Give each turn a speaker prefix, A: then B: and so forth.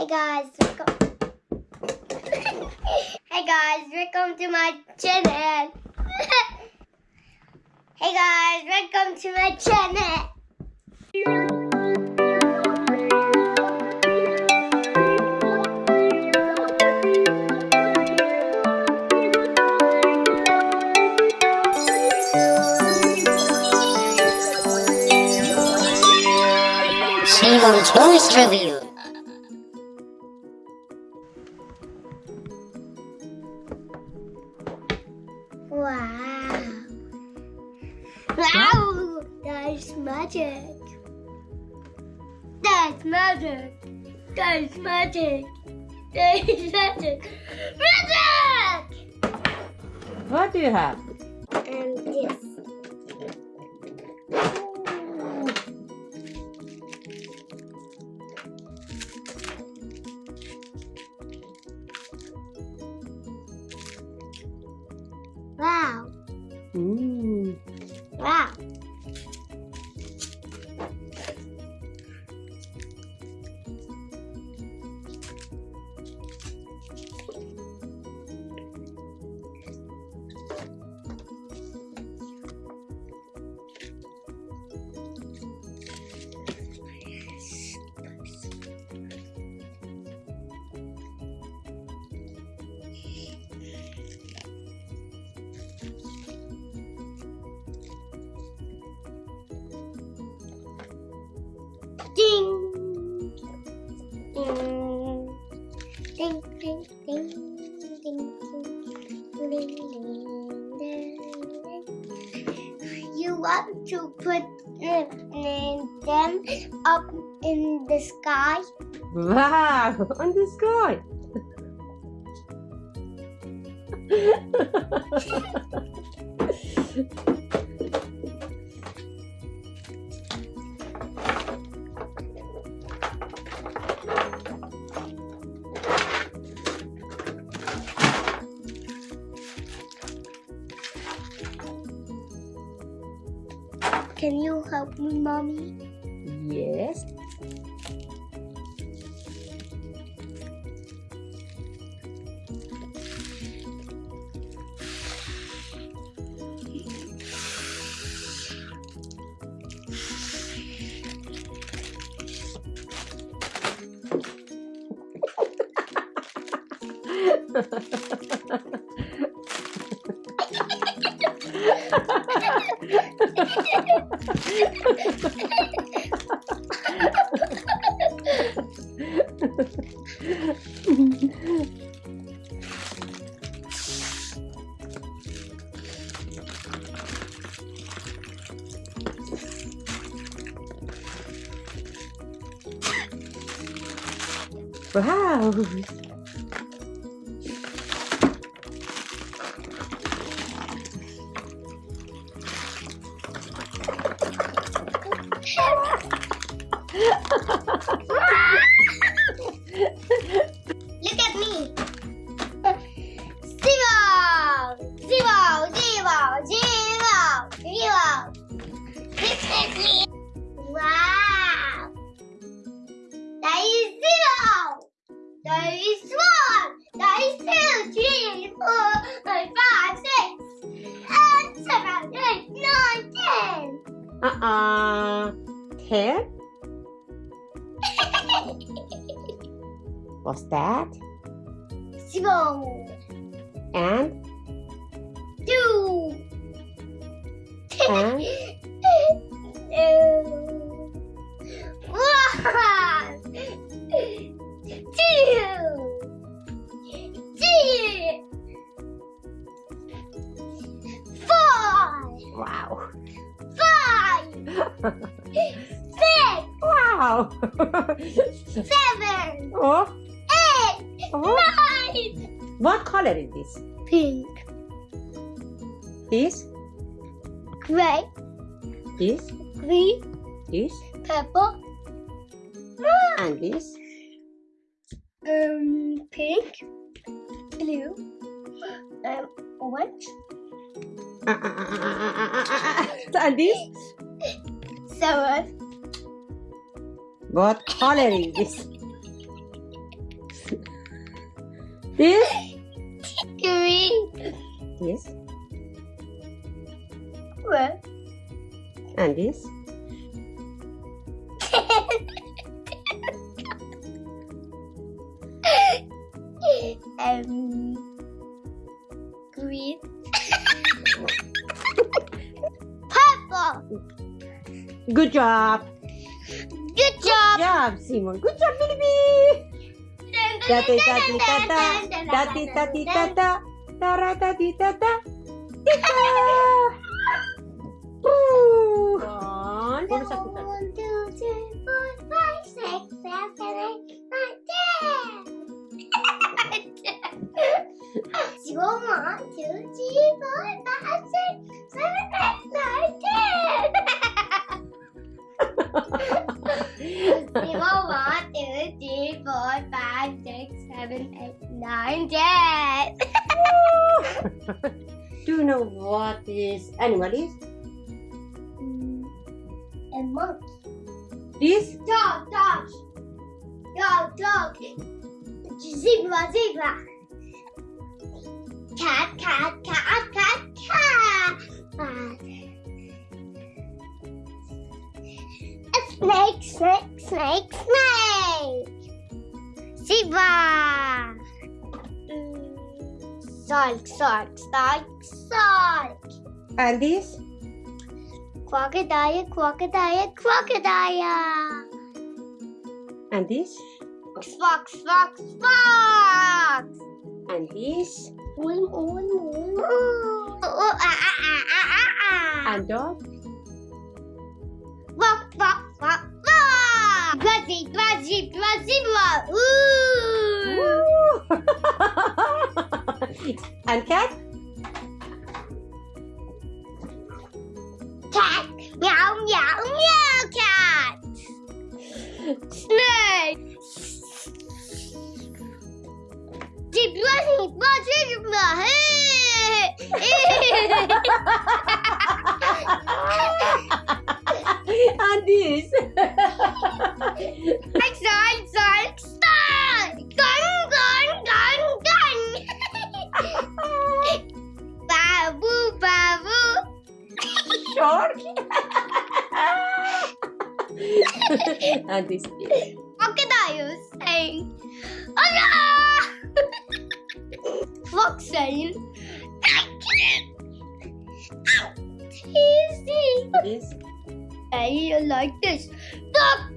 A: Hey guys, welcome. hey guys, welcome to my channel. hey guys, welcome to my channel.
B: Simon Toys Review.
A: Wow. Wow, that's magic. That's magic. That's magic. That's magic. Magic!
C: What do you have?
A: And this.
C: Mm.
A: Ding. Ding. Ding, ding, ding. Ding, ding. Ding. You want to put them up in the sky?
C: Wow, on the sky.
A: Can you help me, mommy?
C: yes. wow.
A: Is one. That is two, three, four, five, six, and seven, eight, nine, ten.
C: Uh-uh. Ten? What's that?
A: Zero,
C: And?
A: two.
C: And? Wow.
A: five, six,
C: wow.
A: seven,
C: oh,
A: eight,
C: oh.
A: nine.
C: What color is this?
A: Pink,
C: This?
A: gray,
C: This?
A: green,
C: This?
A: purple,
C: And this?
A: um, pink, blue, um, orange,
C: uh, uh, uh, And this?
A: seven,
C: What color is this? This?
A: Green.
C: Yes.
A: Red.
C: And this? Good job.
A: Good job.
C: Good job, Simon. Good job, Billy. Dati tati tata. Dati tati tata. Tara tati tata. Tika.
A: Eight, dead.
C: Do you know what this animal is?
A: Mm, a monkey.
C: This?
A: Dog, dog. Dog, dog. Zebra, zebra. Cat, cat, cat, cat, cat. A snake, snake, snake, snake. Zebra. Shark, shark, shark, shark.
C: And this?
A: Crocodile, crocodile, crocodile.
C: And this?
A: Fox, fox, fox.
C: And this?
A: Ah, ah, ah.
C: And dog? And cat?
A: Cat. Meow, meow, meow, cat. Snake. Zebra, zebra, zebra.
C: and this? and this?
A: Crocodile saying, Allah! Fox saying, Easy.
C: This?
A: I like this. Thank